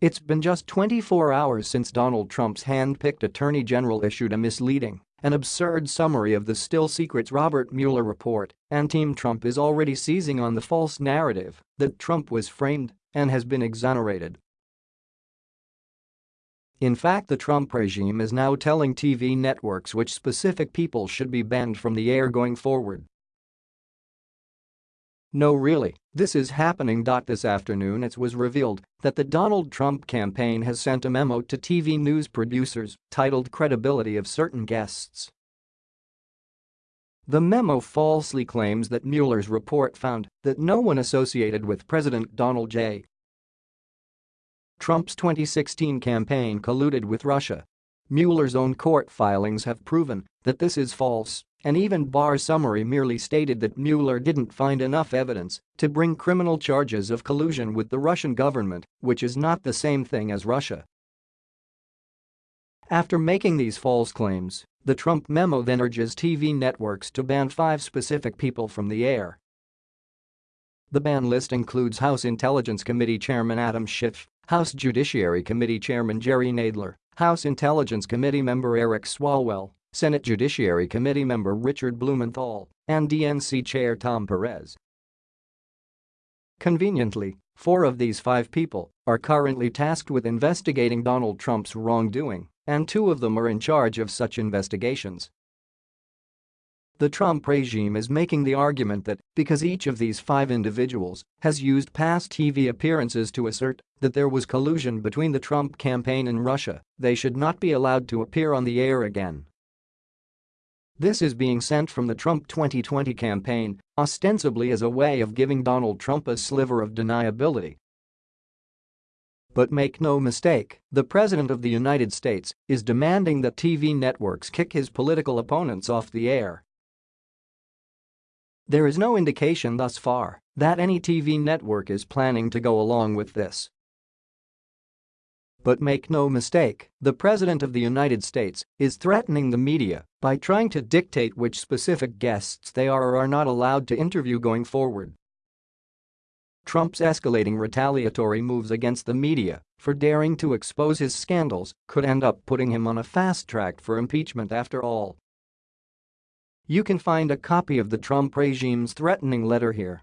It's been just 24 hours since Donald Trump's hand-picked attorney general issued a misleading and absurd summary of the still-secret Robert Mueller report, and Team Trump is already seizing on the false narrative that Trump was framed and has been exonerated. In fact the Trump regime is now telling TV networks which specific people should be banned from the air going forward. No really, this is happening. This afternoon it was revealed that the Donald Trump campaign has sent a memo to TV news producers titled Credibility of Certain Guests. The memo falsely claims that Mueller's report found that no one associated with President Donald J. Trump's 2016 campaign colluded with Russia. Mueller's own court filings have proven that this is false and even Barr summary merely stated that Mueller didn't find enough evidence to bring criminal charges of collusion with the Russian government, which is not the same thing as Russia. After making these false claims, the Trump memo then urges TV networks to ban five specific people from the air. The ban list includes House Intelligence Committee Chairman Adam Schiff, House Judiciary Committee Chairman Jerry Nadler, House Intelligence Committee member Eric Swalwell, Senate Judiciary Committee member Richard Blumenthal, and DNC Chair Tom Perez. Conveniently, four of these five people are currently tasked with investigating Donald Trump's wrongdoing, and two of them are in charge of such investigations. The Trump regime is making the argument that because each of these five individuals has used past TV appearances to assert that there was collusion between the Trump campaign and Russia, they should not be allowed to appear on the air again. This is being sent from the Trump 2020 campaign, ostensibly as a way of giving Donald Trump a sliver of deniability. But make no mistake, the President of the United States is demanding that TV networks kick his political opponents off the air. There is no indication thus far that any TV network is planning to go along with this. But make no mistake, the President of the United States is threatening the media by trying to dictate which specific guests they are or are not allowed to interview going forward. Trump's escalating retaliatory moves against the media for daring to expose his scandals could end up putting him on a fast track for impeachment after all. You can find a copy of the Trump regime's threatening letter here.